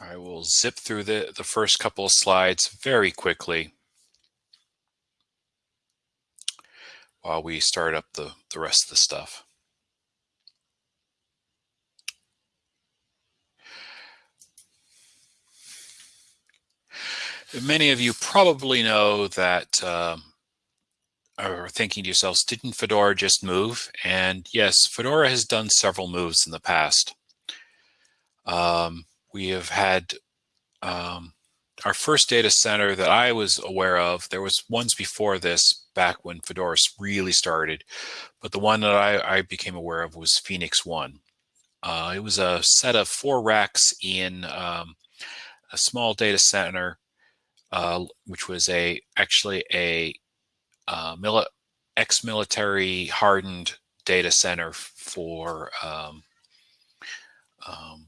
I will zip through the, the first couple of slides very quickly while we start up the, the rest of the stuff. Many of you probably know that um, are thinking to yourselves, didn't Fedora just move? And yes, Fedora has done several moves in the past. Um, we have had um, our first data center that I was aware of. There was ones before this back when Fedora really started, but the one that I, I became aware of was Phoenix One. Uh, it was a set of four racks in um, a small data center uh, which was a actually a uh, mili ex-military hardened data center for um, um,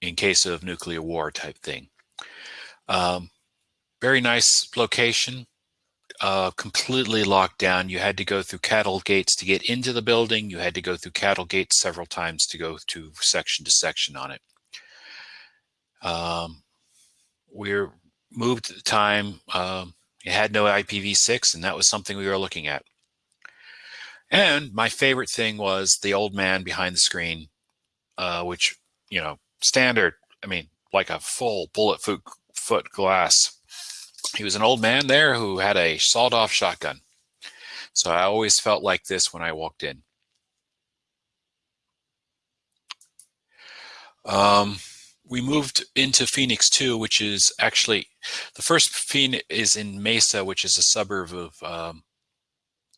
in case of nuclear war type thing. Um, very nice location, uh, completely locked down. You had to go through cattle gates to get into the building. You had to go through cattle gates several times to go to section to section on it. Um, we're moved at the time. Um, it had no IPv6, and that was something we were looking at. And my favorite thing was the old man behind the screen, uh, which, you know, standard, I mean, like a full bullet foot, foot glass. He was an old man there who had a sawed off shotgun. So I always felt like this when I walked in. Um, we moved into Phoenix 2, which is actually the first Phoenix is in Mesa, which is a suburb of, um,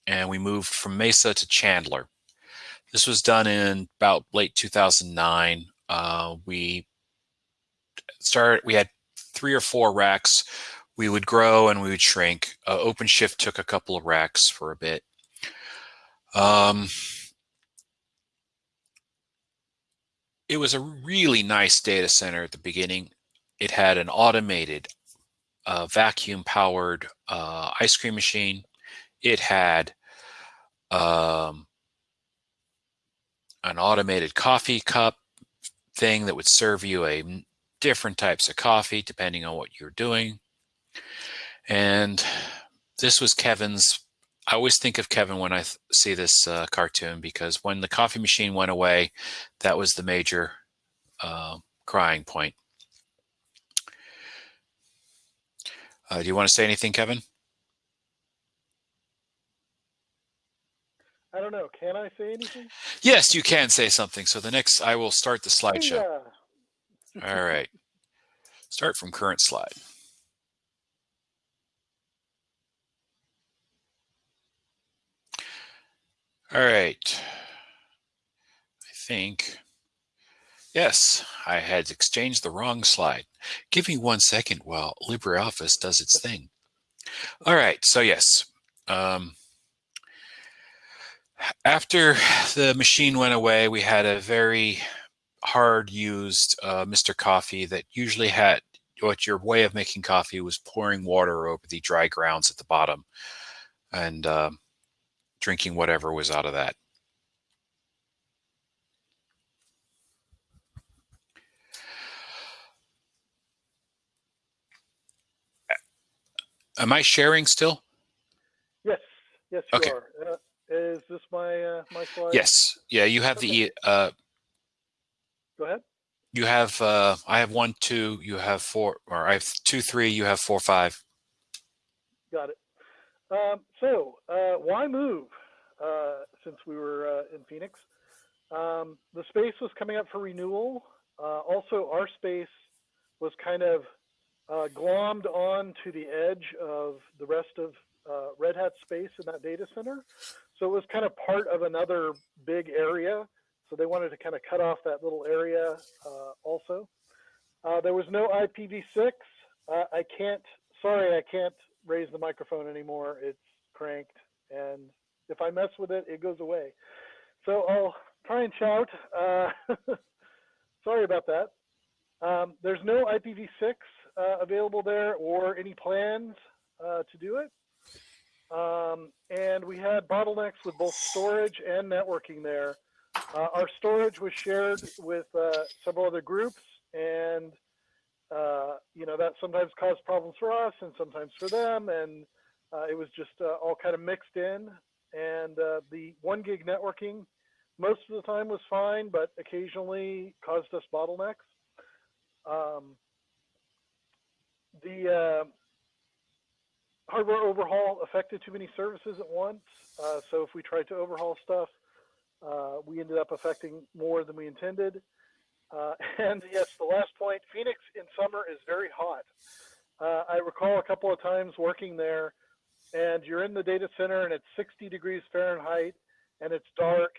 and we moved from Mesa to Chandler. This was done in about late 2009. Uh, we started, we had three or four racks. We would grow and we would shrink. Uh, OpenShift took a couple of racks for a bit. Um, it was a really nice data center at the beginning. It had an automated uh, vacuum powered uh, ice cream machine. It had um, an automated coffee cup thing that would serve you a different types of coffee depending on what you're doing. And this was Kevin's I always think of Kevin when I see this uh, cartoon because when the coffee machine went away, that was the major uh, crying point. Uh, do you want to say anything, Kevin? I don't know. Can I say anything? Yes, you can say something. So the next, I will start the slideshow. Yeah. All right. Start from current slide. All right. I think, yes, I had exchanged the wrong slide. Give me one second while LibreOffice does its thing. All right, so yes. Um, after the machine went away, we had a very hard used uh, Mr. Coffee that usually had what your way of making coffee was pouring water over the dry grounds at the bottom. And um, drinking whatever was out of that. Am I sharing still? Yes, yes, you okay. are. Uh, is this my uh, my slide? Yes, yeah. You have okay. the. Uh, Go ahead. You have. Uh, I have one, two. You have four, or I have two, three. You have four, five. Got it. Um, so, uh, why move uh, since we were uh, in Phoenix? Um, the space was coming up for renewal. Uh, also, our space was kind of uh, glommed on to the edge of the rest of uh, Red Hat space in that data center. So it was kind of part of another big area. So they wanted to kind of cut off that little area also. there was no IPv6. I can't, sorry, I can't raise the microphone anymore. It's cranked. And if I mess with it, it goes away. So I'll try and shout. Uh, sorry about that. Um, there's no IPv6 uh, available there or any plans uh, to do it. Um, and we had bottlenecks with both storage and networking there. Uh, our storage was shared with uh, several other groups, and uh, you know that sometimes caused problems for us and sometimes for them, and uh, it was just uh, all kind of mixed in. And uh, the one gig networking most of the time was fine, but occasionally caused us bottlenecks. Um, the hardware overhaul affected too many services at once. Uh, so if we tried to overhaul stuff, uh, we ended up affecting more than we intended. Uh, and yes, the last point, Phoenix in summer is very hot. Uh, I recall a couple of times working there and you're in the data center and it's 60 degrees Fahrenheit and it's dark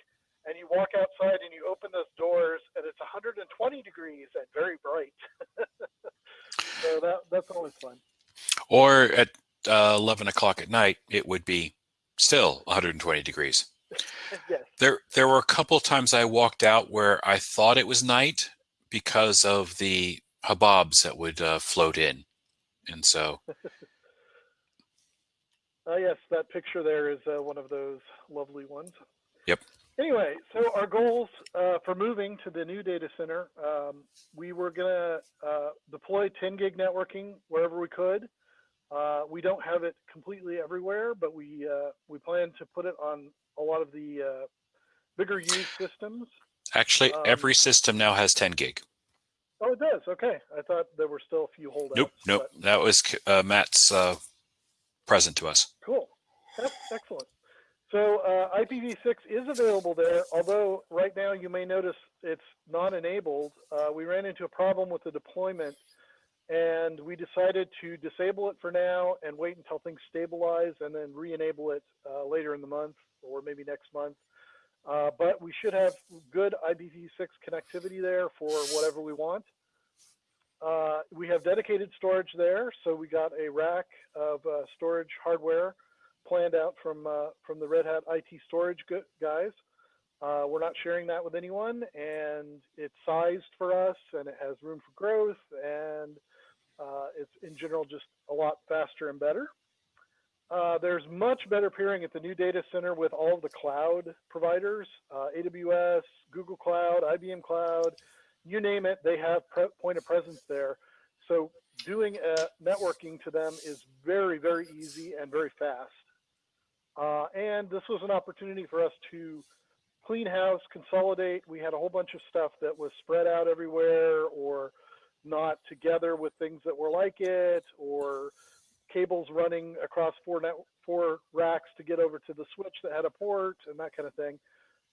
and you walk outside and you open those doors and it's 120 degrees and very bright. so that, that's always fun. Or at uh, 11 o'clock at night, it would be still 120 degrees. yes. There, there were a couple times I walked out where I thought it was night because of the haboobs that would uh, float in. And so. uh, yes, that picture there is uh, one of those lovely ones. Yep. Anyway, so our goals uh, for moving to the new data center, um, we were going to uh, deploy 10 gig networking wherever we could. Uh, we don't have it completely everywhere, but we uh, we plan to put it on a lot of the uh, bigger used systems. Actually, um, every system now has 10 gig. Oh, it does. Okay, I thought there were still a few holdouts. Nope, nope. But... That was uh, Matt's uh, present to us. Cool. That's excellent. So uh, IPv6 is available there, although right now you may notice it's not enabled. we ran into a problem with the deployment and we decided to disable it for now and wait until things stabilize and then re-enable it uh, later in the month or maybe next month. Uh, but we should have good IPv6 connectivity there for whatever we want. Uh, we have dedicated storage there, so we got a rack of uh, storage hardware planned out from uh, from the Red Hat IT storage guys. Uh, we're not sharing that with anyone, and it's sized for us, and it has room for growth, and uh, it's in general just a lot faster and better. Uh, there's much better peering at the new data center with all of the cloud providers, uh, AWS, Google Cloud, IBM Cloud, you name it, they have point of presence there. So doing networking to them is very, very easy and very fast. Uh, and this was an opportunity for us to clean house, consolidate. We had a whole bunch of stuff that was spread out everywhere or not together with things that were like it or cables running across four net, four racks to get over to the switch that had a port and that kind of thing.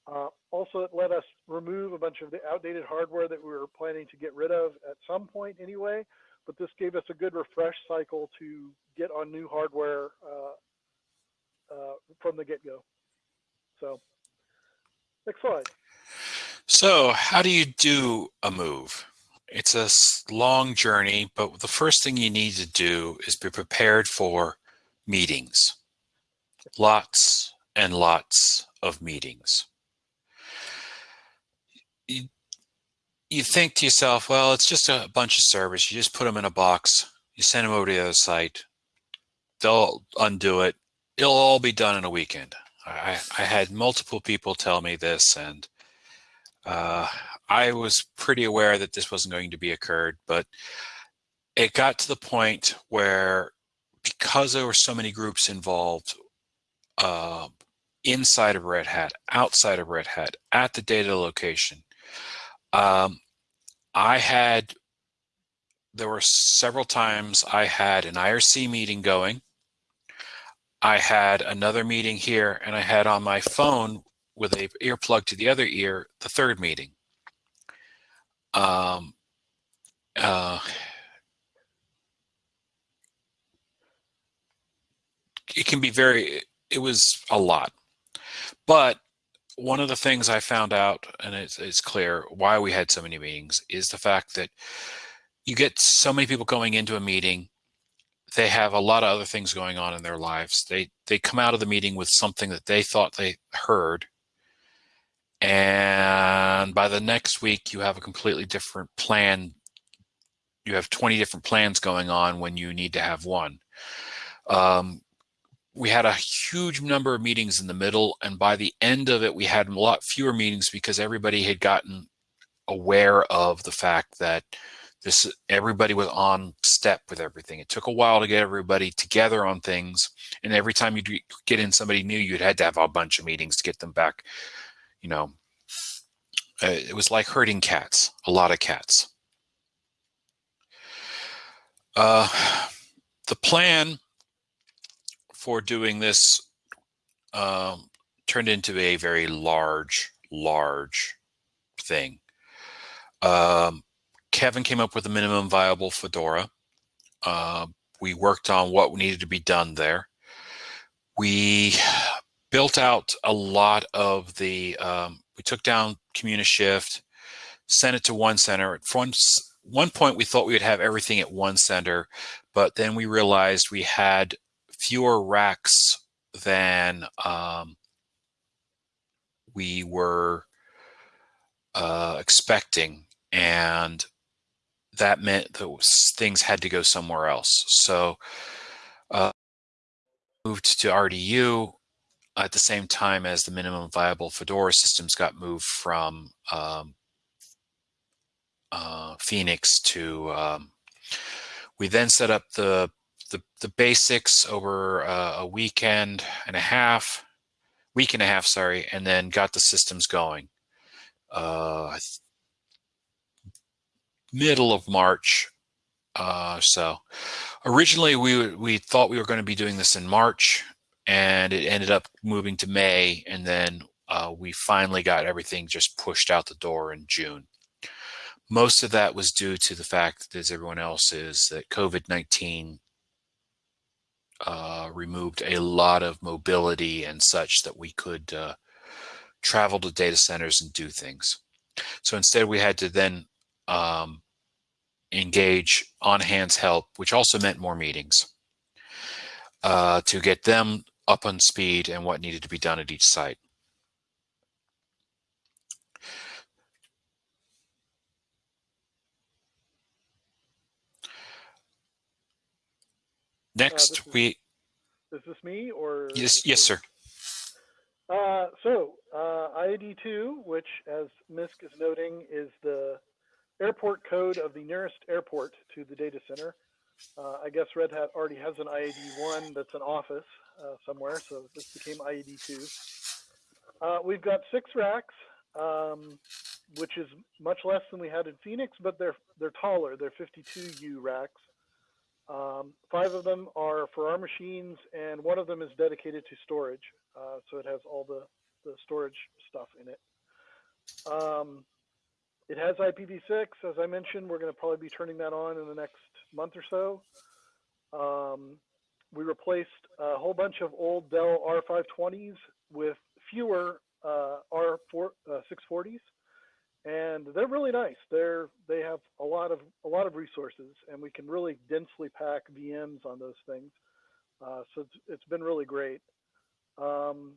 Uh, also, it let us remove a bunch of the outdated hardware that we were planning to get rid of at some point anyway, but this gave us a good refresh cycle to get on new hardware uh, uh, from the get-go. So, next slide. So, how do you do a move? It's a long journey, but the first thing you need to do is be prepared for meetings. Lots and lots of meetings. You, you think to yourself, well, it's just a bunch of servers. You just put them in a box. You send them over to the other site. They'll undo it. It'll all be done in a weekend. I, I had multiple people tell me this, and uh, I was pretty aware that this wasn't going to be occurred, but it got to the point where because there were so many groups involved uh, inside of Red Hat, outside of Red Hat, at the data location, um, I had, there were several times I had an IRC meeting going. I had another meeting here and I had on my phone with a earplug to the other ear, the third meeting. Um, uh, it can be very, it was a lot. But one of the things I found out, and it's, it's clear why we had so many meetings, is the fact that you get so many people going into a meeting they have a lot of other things going on in their lives. They they come out of the meeting with something that they thought they heard and by the next week you have a completely different plan you have 20 different plans going on when you need to have one um, we had a huge number of meetings in the middle, and by the end of it, we had a lot fewer meetings because everybody had gotten aware of the fact that this everybody was on step with everything. It took a while to get everybody together on things, and every time you get in somebody new, you'd had to have a bunch of meetings to get them back. You know, uh, it was like herding cats, a lot of cats. Uh, the plan for doing this um, turned into a very large, large thing. Um, Kevin came up with a minimum viable Fedora. Uh, we worked on what needed to be done there. We built out a lot of the, um, we took down Communishift, sent it to one center. At one, one point, we thought we would have everything at one center, but then we realized we had fewer racks than um, we were uh, expecting. And that meant those things had to go somewhere else. So uh, moved to RDU at the same time as the minimum viable Fedora systems got moved from um, uh, Phoenix to, um, we then set up the, the, the basics over uh, a weekend and a half, week and a half, sorry, and then got the systems going. Uh, middle of March. Uh, so originally we we thought we were going to be doing this in March, and it ended up moving to May, and then uh, we finally got everything just pushed out the door in June. Most of that was due to the fact, as everyone else is, that COVID-19 uh, removed a lot of mobility and such that we could uh, travel to data centers and do things. So instead, we had to then um, engage on hands help, which also meant more meetings uh, to get them up on speed and what needed to be done at each site. Next, uh, is, we. Is this me or? Yes, yes, sir. Uh, so uh, IAD2, which as Misk is noting, is the airport code of the nearest airport to the data center. Uh, I guess Red Hat already has an IAD1 that's an office uh, somewhere, so this became IAD2. Uh, we've got six racks, um, which is much less than we had in Phoenix, but they're they're taller. They're 52U racks. Um, five of them are for our machines, and one of them is dedicated to storage. Uh, so it has all the, the storage stuff in it. Um, it has IPv6, as I mentioned. We're going to probably be turning that on in the next month or so. Um, we replaced a whole bunch of old Dell R520s with fewer uh, R4 uh, 640s, and they're really nice. They're they have a lot of a lot of resources, and we can really densely pack VMs on those things. Uh, so it's, it's been really great. Um,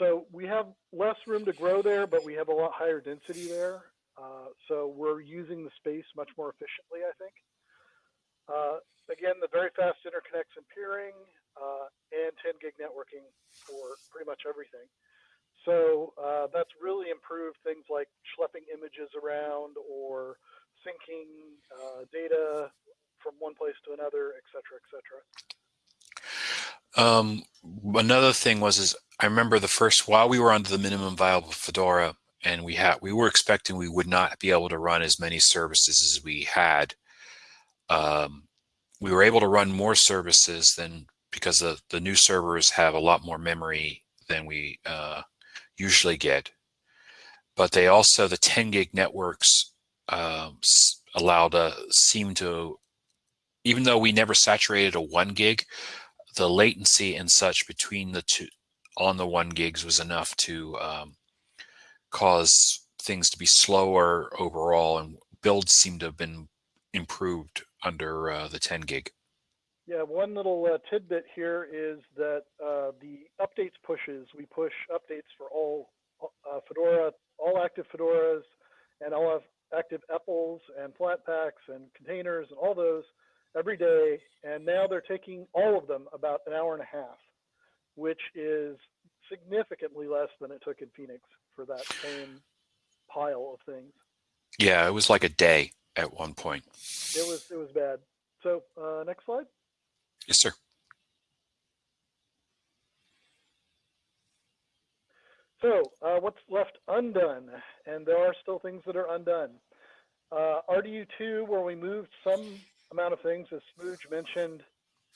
so we have less room to grow there, but we have a lot higher density there. Uh, so we're using the space much more efficiently, I think. Uh, again, the very fast interconnects and peering uh, and 10 gig networking for pretty much everything. So uh, that's really improved things like schlepping images around or syncing uh, data from one place to another, et cetera, et cetera. Um, another thing was is I remember the first while we were under the minimum viable Fedora and we had we were expecting we would not be able to run as many services as we had. Um, we were able to run more services than because the, the new servers have a lot more memory than we uh, usually get. But they also, the 10 gig networks uh, allowed a seem to, even though we never saturated a one gig, the latency and such between the two on the one gigs was enough to um, cause things to be slower overall and builds seem to have been improved under uh, the 10 gig. Yeah, one little uh, tidbit here is that uh, the updates pushes, we push updates for all uh, Fedora, all active Fedoras and all active EPELs and Flatpaks and containers and all those every day, and now they're taking all of them about an hour and a half, which is significantly less than it took in Phoenix for that same pile of things. Yeah, it was like a day at one point. It was it was bad. So uh, next slide. Yes, sir. So uh, what's left undone? And there are still things that are undone. Uh, RDU2, where we moved some amount of things, as Smooge mentioned,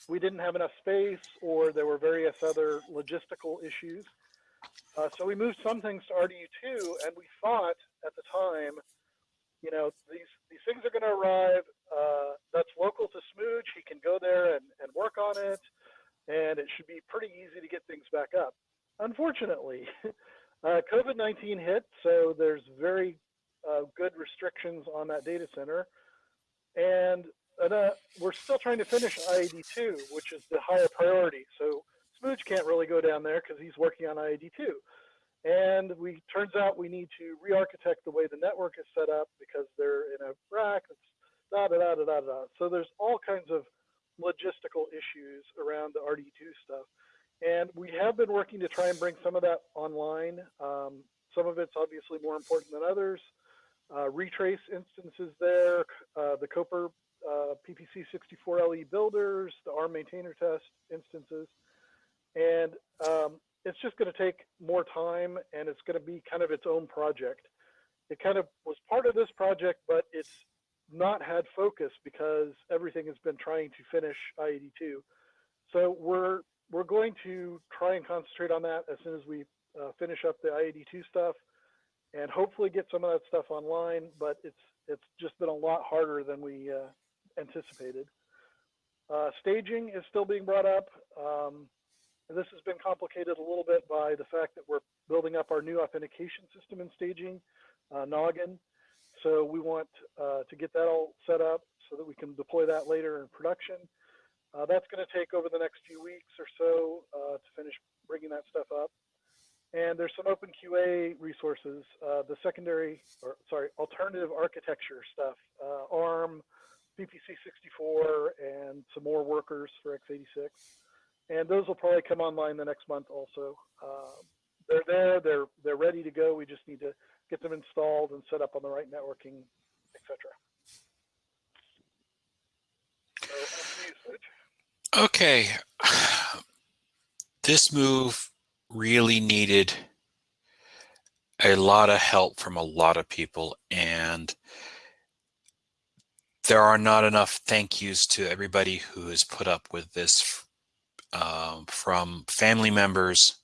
we didn't have enough space or there were various other logistical issues. Uh, so we moved some things to RDU2 and we thought at the time, you know, these, these things are going to arrive. Uh, that's local to Smooge. He can go there and, and work on it. And it should be pretty easy to get things back up. Unfortunately, uh, COVID-19 hit, so there's very uh, good restrictions on that data center. And uh, we're still trying to finish IAD2, which is the higher priority. So Smooge can't really go down there because he's working on IAD2. And we turns out we need to re-architect the way the network is set up because they're in a rack. It's da da da da da da. So there's all kinds of logistical issues around the RD2 stuff. And we have been working to try and bring some of that online. Um, some of it's obviously more important than others. Uh, retrace instances there, uh, the Copr uh, PPC64LE builders, the ARM maintainer test instances. And um, it's just going to take more time and it's going to be kind of its own project. It kind of was part of this project, but it's not had focus because everything has been trying to finish IAD2. So we're we're going to try and concentrate on that as soon as we uh, finish up the IAD2 stuff and hopefully get some of that stuff online, but it's it's just been a lot harder than we uh, anticipated. Uh, staging is still being brought up. Um, this has been complicated a little bit by the fact that we're building up our new authentication system in staging, uh, Noggin. So we want uh, to get that all set up so that we can deploy that later in production. Uh, that's going to take over the next few weeks or so uh, to finish bringing that stuff up. And there's some openQA resources, uh, the secondary, or sorry, alternative architecture stuff, uh, ARM, PPC64, and some more workers for x86. And those will probably come online the next month also. Uh, they're there, they're, they're ready to go. We just need to get them installed and set up on the right networking, etc. So, okay. This move really needed a lot of help from a lot of people and there are not enough thank yous to everybody who has put up with this um, from family members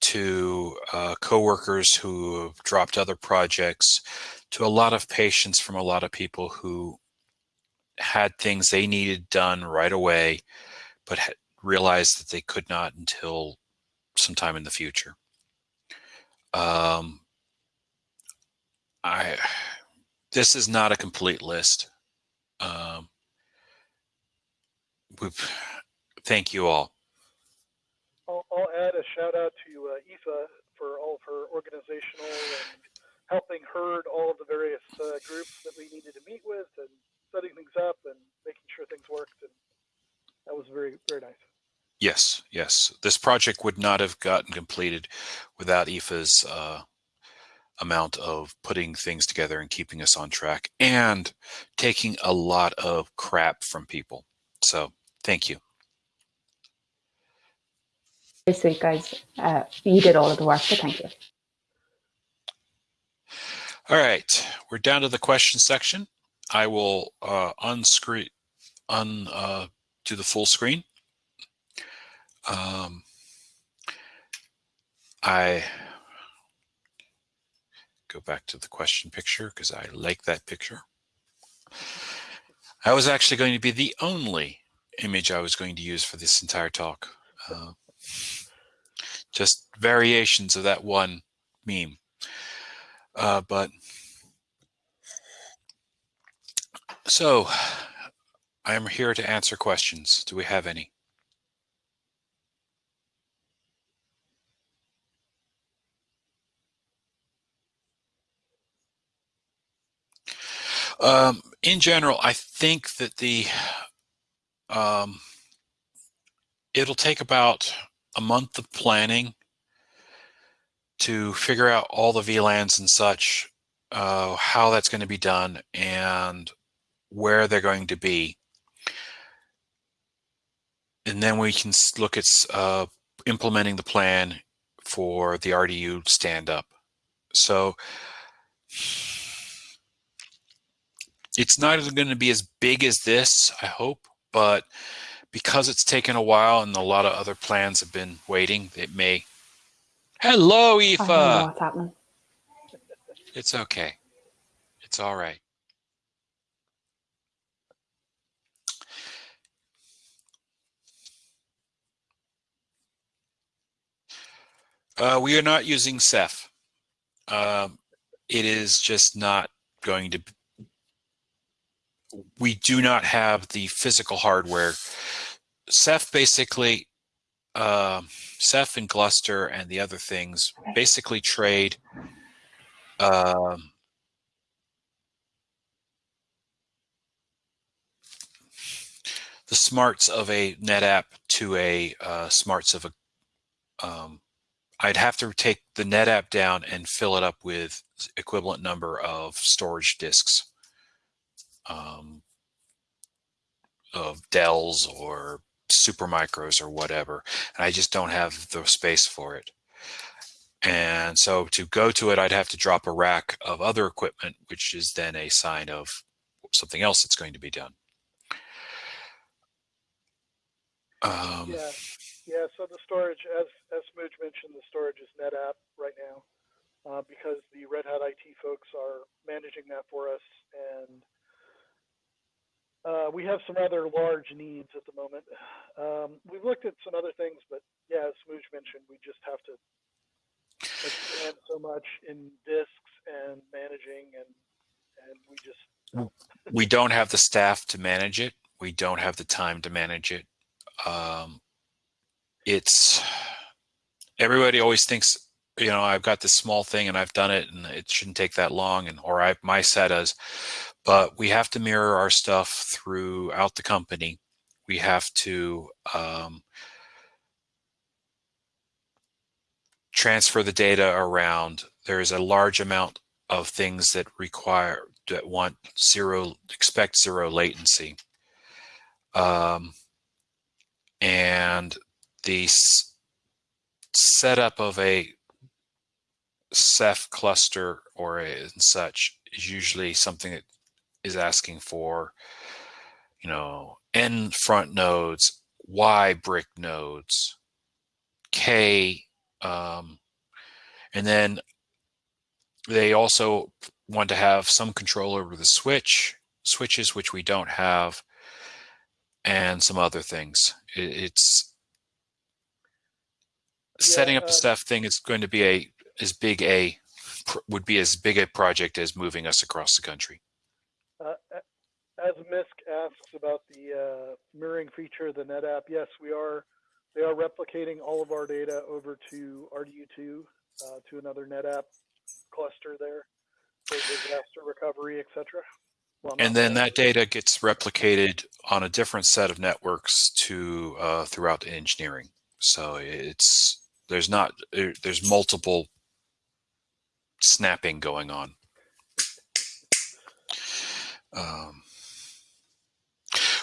to uh, coworkers who have dropped other projects to a lot of patients from a lot of people who had things they needed done right away but realized that they could not until sometime in the future. Um, I this is not a complete list. Um, thank you all. I'll, I'll, add a shout out to uh, Aoife for all of her organizational and helping herd all of the various uh, groups that we needed to meet with and setting things up and making sure things worked. And that was very, very nice. Yes, yes. This project would not have gotten completed without Aoife's uh, amount of putting things together and keeping us on track and taking a lot of crap from people. So thank you. Very sweet, guys. Uh, you did all of the work, but thank you. All right, we're down to the question section. I will uh, unscreen, un, uh, do the full screen. Um, I go back to the question picture because I like that picture. I was actually going to be the only image I was going to use for this entire talk. Uh, just variations of that one meme. Uh, but so I am here to answer questions. Do we have any? Um, in general, I think that the um, it'll take about a month of planning to figure out all the VLANs and such, uh, how that's going to be done, and where they're going to be. And then we can look at uh, implementing the plan for the RDU stand up. So it's not going to be as big as this, I hope, but because it's taken a while and a lot of other plans have been waiting, it may. Hello, Aoife. I don't know what's happening. It's okay. It's all right. Uh, we are not using Ceph. Um, it is just not going to. We do not have the physical hardware. Ceph basically, uh, Ceph and Gluster and the other things basically trade. Um, the smarts of a NetApp to a uh, smarts of a um, I'd have to take the NetApp down and fill it up with equivalent number of storage disks um, of Dells or Supermicros or whatever. And I just don't have the space for it. And so to go to it, I'd have to drop a rack of other equipment, which is then a sign of something else that's going to be done. Um, Yeah, yeah. So the storage, as as mentioned, the storage is NetApp right now, uh, because the Red Hat IT folks are managing that for us, and uh, we have some other large needs at the moment. Um, we've looked at some other things, but yeah, as Smooge mentioned, we just have to expand so much in disks and managing, and and we just we don't have the staff to manage it. We don't have the time to manage it. Um, it's everybody always thinks, you know, I've got this small thing and I've done it and it shouldn't take that long and or I my SATAs, but we have to mirror our stuff throughout the company. We have to um, transfer the data around. There is a large amount of things that require that want zero expect zero latency. Um, and the setup of a Ceph cluster or a, and such is usually something that is asking for, you know, N front nodes, Y brick nodes, K, um, and then they also want to have some control over the switch switches, which we don't have, and some other things. It, it's setting up uh, the staff thing is going to be a as big a would be as big a project as moving us across the country. Uh, as Misk asks about the uh, mirroring feature of the NetApp, yes, we are. They are replicating all of our data over to RDU2 uh, to another NetApp cluster there for disaster recovery, etc. Well, and then that data gets replicated on a different set of networks to uh, throughout the engineering. So it's there's not there's multiple snapping going on. Um,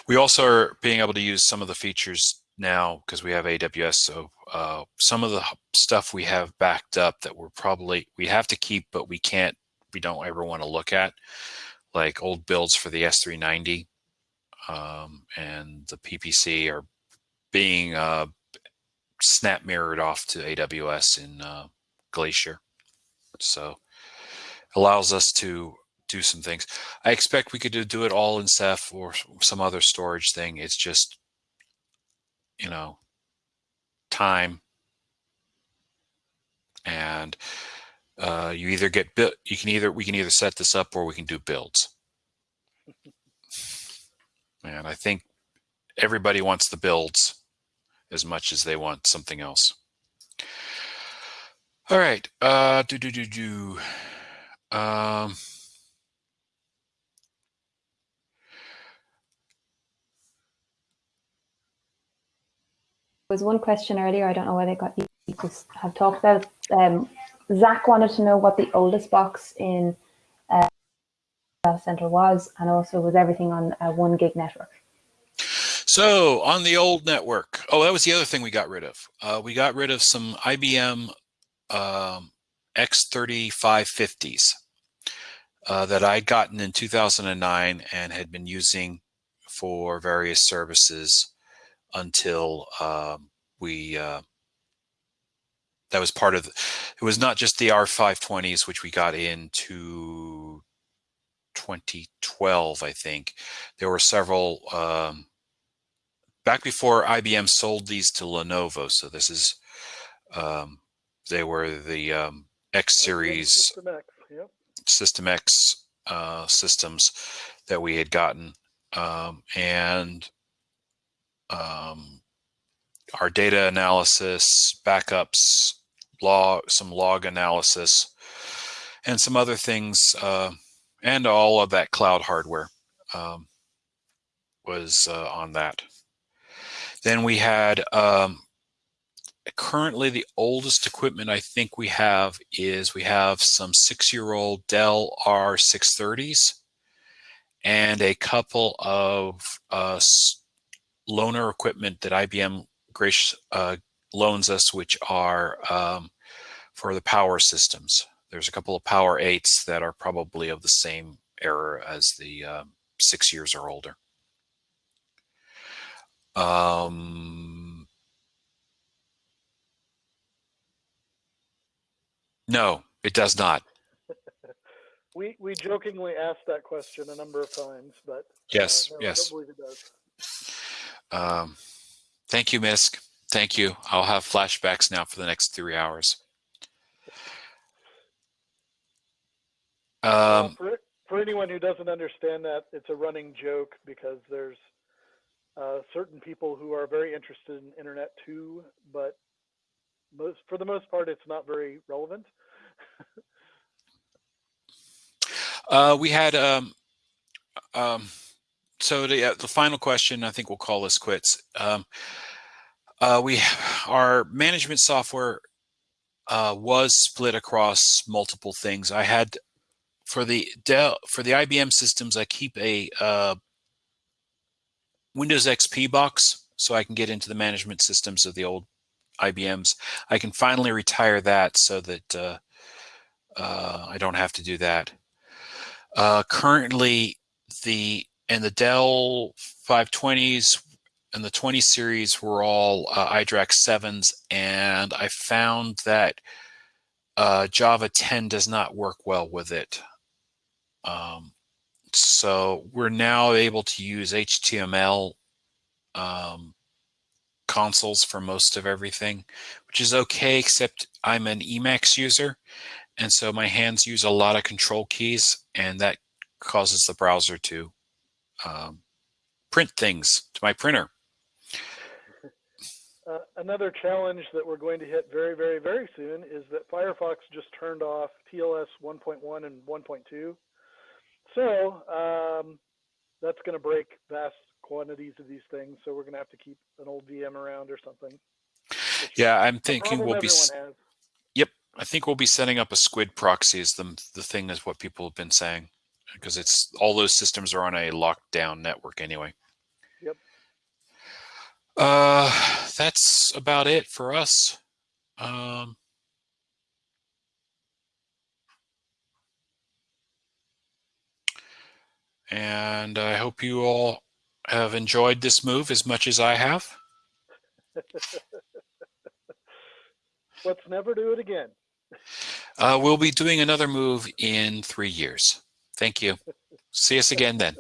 we also are being able to use some of the features now because we have AWS. So uh, some of the stuff we have backed up that we're probably we have to keep, but we can't. We don't ever want to look at, like old builds for the S390 um, and the PPC are being uh, snap mirrored off to AWS in uh, Glacier. So allows us to do some things. I expect we could do, do it all in Ceph or some other storage thing. It's just, you know, time. And uh, you either get built, you can either, we can either set this up or we can do builds. And I think everybody wants the builds as much as they want something else. All right. Uh, do, do, do, do. Um, was one question earlier. I don't know whether it got you to have talked about. Um, Zach wanted to know what the oldest box in uh, center was, and also was everything on a one gig network. So on the old network, oh, that was the other thing we got rid of. Uh, we got rid of some IBM um, X3550s uh, that I'd gotten in 2009 and had been using for various services until um, we uh, that was part of the, it was not just the R520s which we got into 2012 I think. There were several um, back before IBM sold these to Lenovo so this is um, they were the um, X series System X, yep. System X uh, systems that we had gotten um, and um, our data analysis, backups, log, some log analysis, and some other things, uh, and all of that cloud hardware um, was uh, on that. Then we had um, currently the oldest equipment I think we have is we have some six-year-old Dell R630s and a couple of uh, loaner equipment that IBM gracious, uh, loans us, which are um, for the power systems. There's a couple of Power 8s that are probably of the same era as the um, six years or older. Um, no, it does not. We we jokingly asked that question a number of times, but yes, uh, no, yes. I don't believe it does. Um, thank you, Misk. Thank you. I'll have flashbacks now for the next three hours. Uh, Um, for for anyone who doesn't understand that, it's a running joke because there's uh, certain people who are very interested in internet too, but most for the most part, it's not very relevant. Uh, we had um, um, so the uh, the final question. I think we'll call this quits. Um, uh, we our management software uh, was split across multiple things. I had for the Dell for the IBM systems. I keep a uh, Windows XP box so I can get into the management systems of the old IBMs. I can finally retire that so that uh, uh, I don't have to do that. Uh, currently, the and the Dell 520s and the 20 series were all uh, iDRAC 7s, and I found that uh, Java 10 does not work well with it. Um, so we're now able to use HTML um, consoles for most of everything, which is okay, except I'm an Emacs user. And so my hands use a lot of control keys, and that causes the browser to um, print things to my printer. Uh, another challenge that we're going to hit very, very, very soon is that Firefox just turned off TLS 1.1 and 1.2. So um, that's going to break vast quantities of these things. So we're going to have to keep an old VM around or something. Yeah, I'm thinking we'll be. Has. I think we'll be setting up a squid proxy. Is the the thing is what people have been saying because it's all those systems are on a lockdown network anyway. Yep. Uh, that's about it for us. Um, and I hope you all have enjoyed this move as much as I have. Let's never do it again. Uh, we'll be doing another move in three years. Thank you. See us again then.